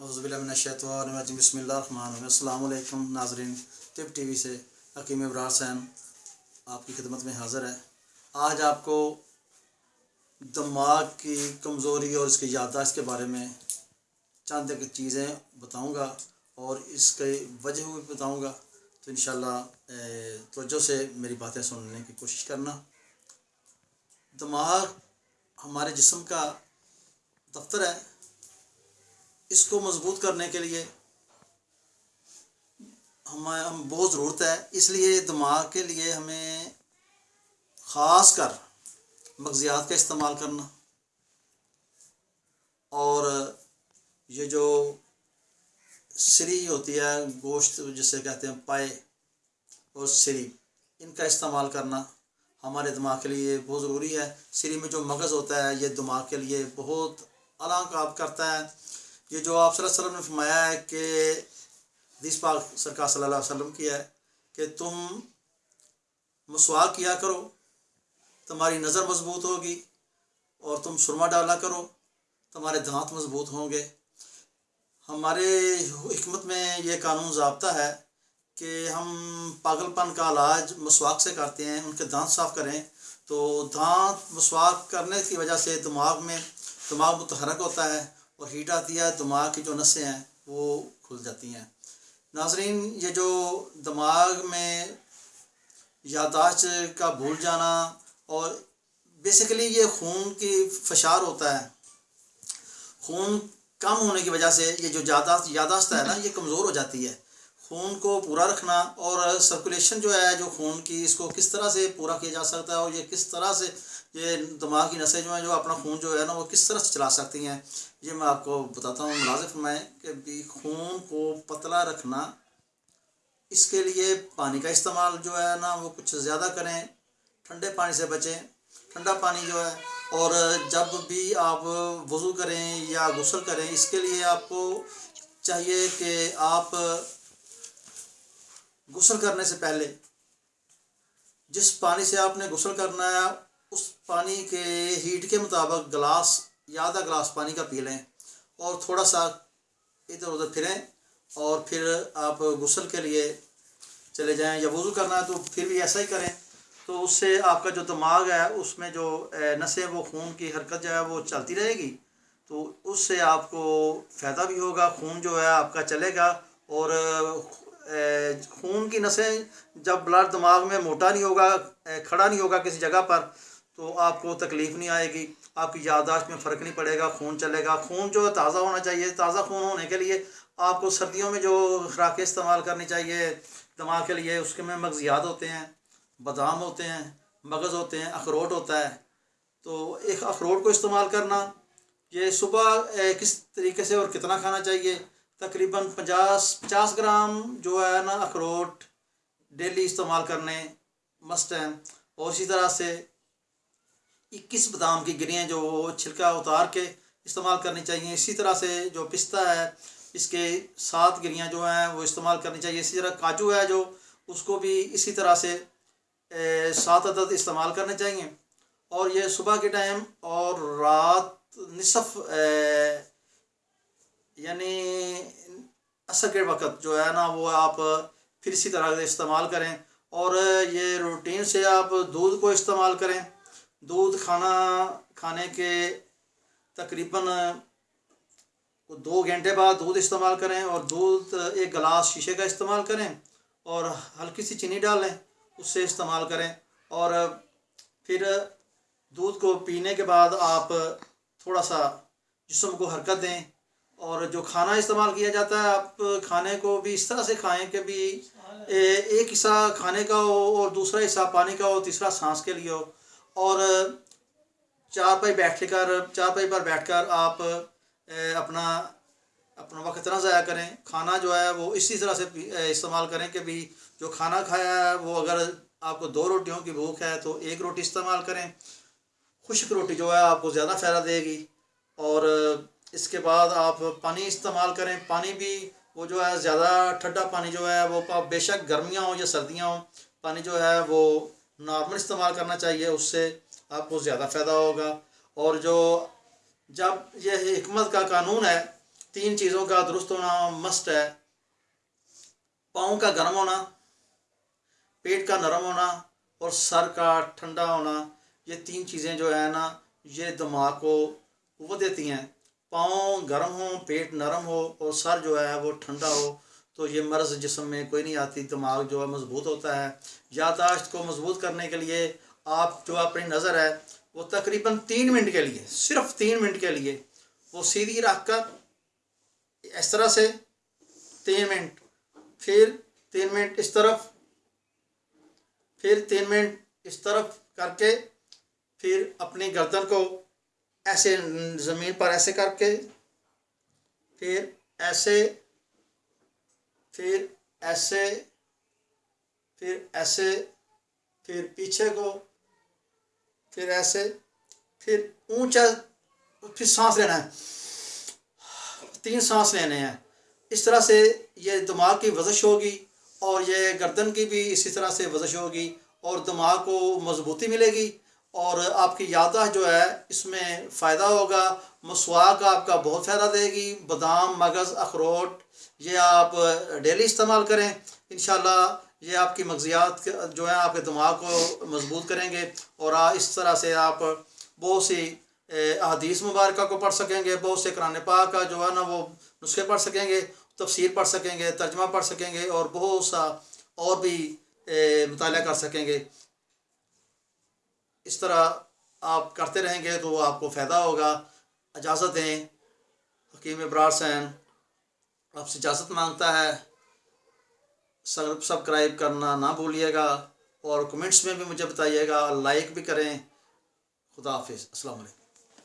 حضب بسم اللہ الرحمن الرحیم۔ السلام علیکم ناظرین ٹپ ٹی وی سے حکیم ابرار سین آپ کی خدمت میں حاضر ہے۔ آج آپ کو دماغ کی کمزوری اور اس کی یادداشت کے بارے میں چند ایک چیزیں بتاؤں گا اور اس کے وجہ بھی بتاؤں گا۔ تو انشاءاللہ توجہ سے میری باتیں سننے کی کوشش کرنا۔ دماغ ہمارے جسم کا دفتر ہے۔ اس کو مضبوط کرنے کے لیے ہمیں ہم بہت ضرورت ہے۔ اس لیے دماغ کے لیے ہمیں خاص کر مغزیات کا استعمال کرنا۔ اور یہ جو سری ہوتی ہے، گوشت جسے کہتے ہیں، پائے اور سری ان کا استعمال کرنا ہمارے دماغ کے لیے بہت ضروری ہے۔ سری میں جو مغز ہوتا ہے، یہ دماغ کے لیے بہت اعلیٰ کام کرتا ہے۔ یہ جو آپ صلی اللہ علیہ وسلم نے فرمایا ہے کہ حدیث پاک سرکار صلی اللہ علیہ وسلم کی ہے کہ تم مسواک کیا کرو، تمہاری نظر مضبوط ہوگی اور تم سرما ڈالا کرو، تمہارے دانت مضبوط ہوں گے۔ ہمارے حکمت میں یہ قانون ضابطہ ہے کہ ہم پاگل پن کا علاج مسواک سے کرتے ہیں، ان کے دانت صاف کریں۔ تو دانت مسواک کرنے کی وجہ سے دماغ میں، دماغ متحرک ہوتا ہے۔ اور ہیٹ آتی ہے، دماغ کی جو نسیں ہیں وہ کھل جاتی ہیں۔ ناظرین، یہ جو دماغ میں یادداشت کا بھول جانا اور بیسیکلی یہ خون کی فشار ہوتا ہے۔ خون کم ہونے کی وجہ سے یہ جو یاداشت یاداشت ہے نا، یہ کمزور ہو جاتی ہے۔ خون کو پورا رکھنا اور سرکولیشن جو ہے، جو خون کی، اس کو کس طرح سے پورا کیا جا سکتا ہے اور یہ کس طرح سے یہ دماغ کی نسیں جو ہیں، جو اپنا خون جو ہے نا، وہ کس طرح سے چلا سکتی ہیں؟ یہ میں آپ کو بتاتا ہوں ملازف میں کہ بھی خون کو پتلا رکھنا، اس کے لیے پانی کا استعمال جو ہے نا، وہ کچھ زیادہ کریں، ٹھنڈے پانی سے بچیں، ٹھنڈا پانی جو ہے، اور جب بھی آپ وضو کریں یا غسل کریں، اس کے لیے آپ کو چاہیے کہ آپ غسل کرنے سے پہلے جس پانی سے آپ نے غسل کرنا ہے، اس پانی کے ہیٹ کے مطابق گلاس یا آدھا گلاس پانی کا پی لیں اور تھوڑا سا ادھر ادھر پھریں اور پھر آپ غسل کے لیے چلے جائیں یا وضو کرنا ہے تو پھر بھی ایسا ہی کریں۔ تو اس سے آپ کا جو دماغ ہے، اس میں جو نسیں، وہ خون کی حرکت جو ہے وہ چلتی رہے گی۔ تو اس سے آپ کو فائدہ بھی ہوگا، خون جو ہے آپ کا چلے گا اور خون کی نسیں جب بلڈ دماغ میں موٹا نہیں ہوگا کھڑا نہیں ہوگا کسی جگہ پر، تو آپ کو تکلیف نہیں آئے گی، آپ کی یادداشت میں فرق نہیں پڑے گا، خون چلے گا۔ خون جو تازہ ہونا چاہیے۔ تازہ خون ہونے کے لیے آپ کو سردیوں میں جو خوراکیں استعمال کرنی چاہیے، دماغ کے لیے اس کے میں مغزیات ہوتے ہیں، بادام ہوتے ہیں، مغز ہوتے ہیں، اخروٹ ہوتا ہے۔ تو ایک اخروٹ کو استعمال کرنا، یہ صبح کس طریقے سے اور کتنا کھانا چاہیے؟ تقریباً پچاس پچاس گرام جو ہے نا اخروٹ ڈیلی استعمال کرنے مسٹ ہیں۔ اور اسی طرح سے اکیس بادام کی گریاں جو وہ چھلکا اتار کے استعمال کرنی چاہیے۔ اسی طرح سے جو پستہ ہے، اس کے سات گریاں جو ہیں وہ استعمال کرنی چاہیے۔ اسی طرح کاجو ہے جو، اس کو بھی اسی طرح سے سات عدد استعمال کرنے چاہیے۔ اور یہ صبح کے ٹائم اور رات نصف یعنی عصر کے وقت جو ہے نا وہ آپ پھر اسی طرح سے استعمال کریں اور یہ روٹین سے آپ دودھ کو استعمال کریں۔ دودھ کھانا کھانے کے تقریباً دو گھنٹے بعد دودھ استعمال کریں اور دودھ ایک گلاس شیشے کا استعمال کریں اور ہلکی سی چینی ڈال لیں، اس سے استعمال کریں۔ اور پھر دودھ کو پینے کے بعد آپ تھوڑا سا جسم کو حرکت دیں۔ اور جو کھانا استعمال کیا جاتا ہے، آپ کھانے کو بھی اس طرح سے کھائیں کہ بھی ایک حصہ کھانے کا ہو اور دوسرا حصہ پانی کا ہو، تیسرا سانس کے لیے ہو۔ اور چار پائی بیٹھ کر، چار پائی پر بیٹھ کر آپ اپنا اپنا وقت نہ ضائع کریں۔ کھانا جو ہے وہ اسی طرح سے استعمال کریں کہ بھی جو کھانا کھایا ہے، وہ اگر آپ کو دو روٹیوں کی بھوک ہے تو ایک روٹی استعمال کریں۔ خشک روٹی جو ہے آپ کو زیادہ فائدہ دے گی۔ اور اس کے بعد آپ پانی استعمال کریں۔ پانی بھی وہ جو ہے زیادہ ٹھنڈا پانی جو ہے وہ بے شک گرمیاں ہوں یا سردیاں ہوں، پانی جو ہے وہ نارمل استعمال کرنا چاہیے، اس سے آپ کو زیادہ فائدہ ہوگا۔ اور جو جب یہ حکمت کا قانون ہے، تین چیزوں کا درست ہونا مسٹ ہے۔ پاؤں کا گرم ہونا، پیٹ کا نرم ہونا اور سر کا ٹھنڈا ہونا، یہ تین چیزیں جو ہے نا، یہ دماغ کو قوت دیتی ہیں۔ پاؤں گرم ہوں، پیٹ نرم ہو اور سر جو ہے وہ ٹھنڈا ہو، تو یہ مرض جسم میں کوئی نہیں آتی، دماغ جو ہے مضبوط ہوتا ہے۔ یادداشت کو مضبوط کرنے کے لیے آپ جو اپنی نظر ہے وہ تقریباً تین منٹ کے لیے، صرف تین منٹ کے لیے وہ سیدھی رکھ کر اس طرح سے تین منٹ، پھر تین منٹ اس طرف، پھر تین منٹ اس طرف کر کے پھر اپنی گردن کو ایسے زمین پر ایسے کر کے، پھر ایسے پھر ایسے پھر ایسے، پھر پیچھے کو، پھر ایسے، پھر اونچا، پھر سانس لینا ہے۔ تین سانس لینے ہیں۔ اس طرح سے یہ دماغ کی ورزش ہوگی اور یہ گردن کی بھی اسی طرح سے ورزش ہوگی اور دماغ کو مضبوطی ملے گی۔ اور آپ کی یادداشت جو ہے، اس میں فائدہ ہوگا، مسواک آپ کا بہت فائدہ دے گی، بادام، مغز، اخروٹ، یہ آپ ڈیلی استعمال کریں۔ انشاءاللہ یہ آپ کی مغزیات جو ہیں، آپ کے دماغ کو مضبوط کریں گے اور اس طرح سے آپ بہت سی احادیث مبارکہ کو پڑھ سکیں گے۔ بہت سے قرآن پاک کا جو ہے نا، وہ نسخے پڑھ سکیں گے، تفسیر پڑھ سکیں گے، ترجمہ پڑھ سکیں گے اور بہت سا اور بھی مطالعہ کر سکیں گے۔ اس طرح آپ کرتے رہیں گے تو وہ آپ کو فائدہ ہوگا۔ اجازت دیں۔ حکیم ابرار سین آپ سے اجازت مانگتا ہے۔ سبسکرائب کرنا نہ بھولیے گا اور کمنٹس میں بھی مجھے بتائیے گا۔ لائک بھی کریں۔ خدا حافظ۔ السلام علیکم۔